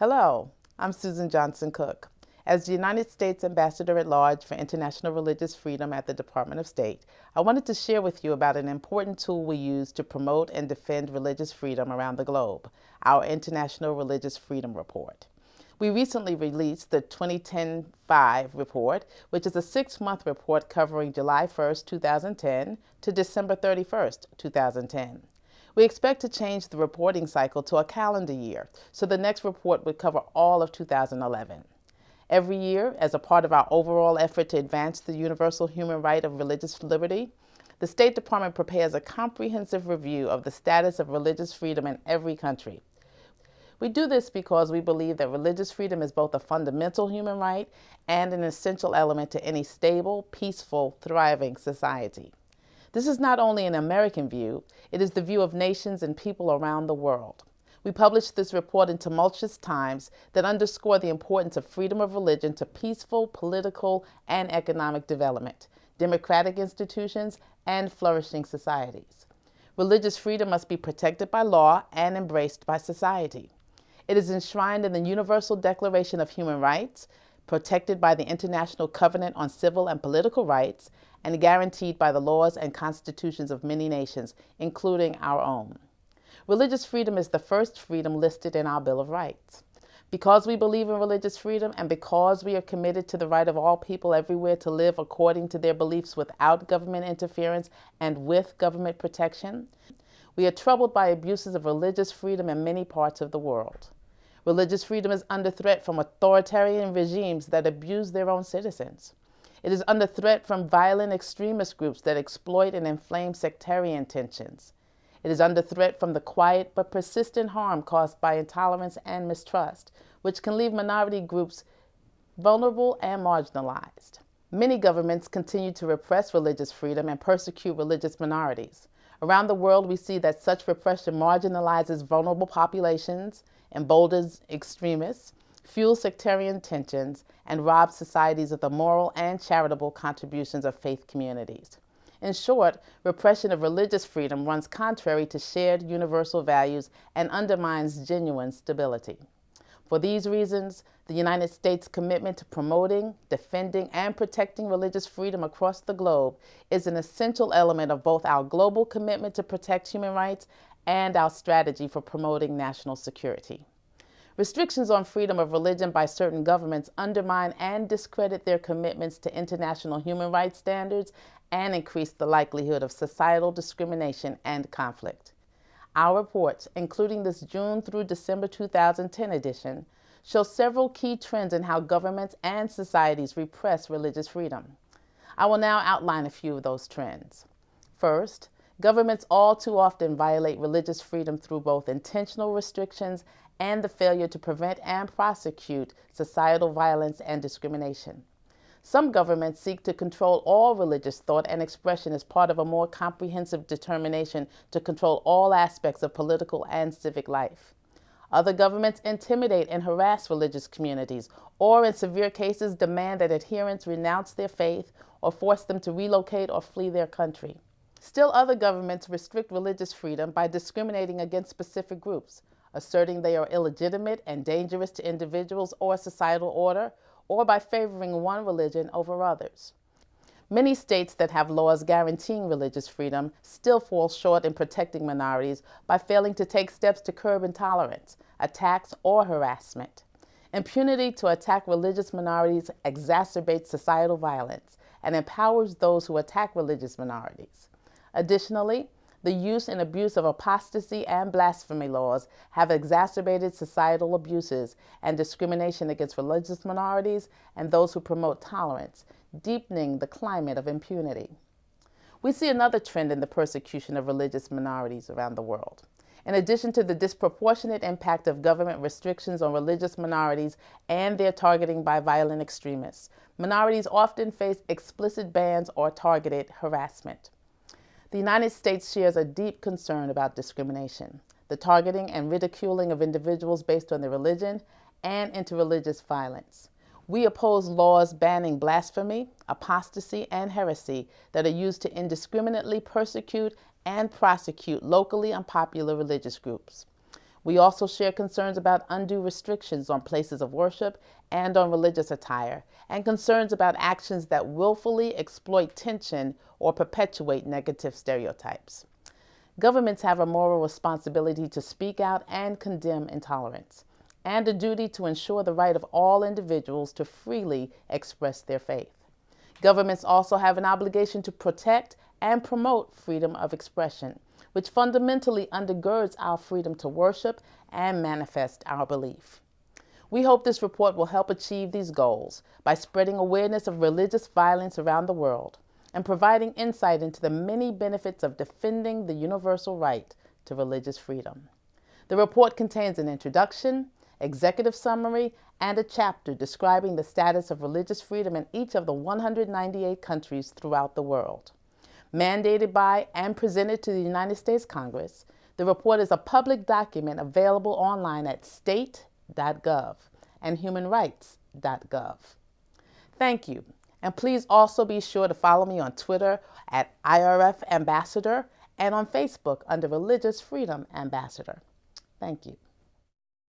Hello, I'm Suzan Johnson Cook. As the United States Ambassador at Large for International Religious Freedom at the Department of State, I wanted to share with you about an important tool we use to promote and defend religious freedom around the globe, our International Religious Freedom Report. We recently released the 2010-5 report, which is a six-month report covering July 1, 2010 to December 31, 2010. We expect to change the reporting cycle to a calendar year, so the next report would cover all of 2011. Every year, as a part of our overall effort to advance the universal human right of religious liberty, the State Department prepares a comprehensive review of the status of religious freedom in every country. We do this because we believe that religious freedom is both a fundamental human right and an essential element to any stable, peaceful, thriving society. This is not only an American view, it is the view of nations and people around the world. We published this report in tumultuous times that underscore the importance of freedom of religion to peaceful, political, and economic development, democratic institutions, and flourishing societies. Religious freedom must be protected by law and embraced by society. It is enshrined in the Universal Declaration of Human Rights, protected by the International Covenant on Civil and Political Rights, and guaranteed by the laws and constitutions of many nations, including our own. Religious freedom is the first freedom listed in our Bill of Rights. Because we believe in religious freedom and because we are committed to the right of all people everywhere to live according to their beliefs without government interference and with government protection, we are troubled by abuses of religious freedom in many parts of the world. Religious freedom is under threat from authoritarian regimes that abuse their own citizens. It is under threat from violent extremist groups that exploit and inflame sectarian tensions. It is under threat from the quiet but persistent harm caused by intolerance and mistrust, which can leave minority groups vulnerable and marginalized. Many governments continue to repress religious freedom and persecute religious minorities. Around the world, we see that such repression marginalizes vulnerable populations, and emboldens extremists, fuels sectarian tensions, and rob societies of the moral and charitable contributions of faith communities. In short, repression of religious freedom runs contrary to shared universal values and undermines genuine stability. For these reasons, the United States' commitment to promoting, defending, and protecting religious freedom across the globe is an essential element of both our global commitment to protect human rights and our strategy for promoting national security. Restrictions on freedom of religion by certain governments undermine and discredit their commitments to international human rights standards and increase the likelihood of societal discrimination and conflict. Our reports, including this June through December 2010 edition, show several key trends in how governments and societies repress religious freedom. I will now outline a few of those trends. First, governments all too often violate religious freedom through both intentional restrictions and the failure to prevent and prosecute societal violence and discrimination. Some governments seek to control all religious thought and expression as part of a more comprehensive determination to control all aspects of political and civic life. Other governments intimidate and harass religious communities, or in severe cases demand that adherents renounce their faith or force them to relocate or flee their country. Still other governments restrict religious freedom by discriminating against specific groups, asserting they are illegitimate and dangerous to individuals or societal order, or by favoring one religion over others. Many states that have laws guaranteeing religious freedom still fall short in protecting minorities by failing to take steps to curb intolerance, attacks, or harassment. Impunity to attack religious minorities exacerbates societal violence and empowers those who attack religious minorities. Additionally, the use and abuse of apostasy and blasphemy laws have exacerbated societal abuses and discrimination against religious minorities and those who promote tolerance, deepening the climate of impunity. We see another trend in the persecution of religious minorities around the world. In addition to the disproportionate impact of government restrictions on religious minorities and their targeting by violent extremists, minorities often face explicit bans or targeted harassment. The United States shares a deep concern about discrimination, the targeting and ridiculing of individuals based on their religion, and interreligious violence. We oppose laws banning blasphemy, apostasy, and heresy that are used to indiscriminately persecute and prosecute locally unpopular religious groups. We also share concerns about undue restrictions on places of worship and on religious attire, and concerns about actions that willfully exploit tension or perpetuate negative stereotypes. Governments have a moral responsibility to speak out and condemn intolerance, and a duty to ensure the right of all individuals to freely express their faith. Governments also have an obligation to protect and promote freedom of expression, which fundamentally undergirds our freedom to worship and manifest our belief. We hope this report will help achieve these goals by spreading awareness of religious violence around the world and providing insight into the many benefits of defending the universal right to religious freedom. The report contains an introduction, executive summary, and a chapter describing the status of religious freedom in each of the 198 countries throughout the world. Mandated by and presented to the United States Congress, the report is a public document available online at state.gov and humanrights.gov. Thank you and please also be sure to follow me on Twitter at IRF Ambassador and on Facebook under Religious Freedom Ambassador. Thank you.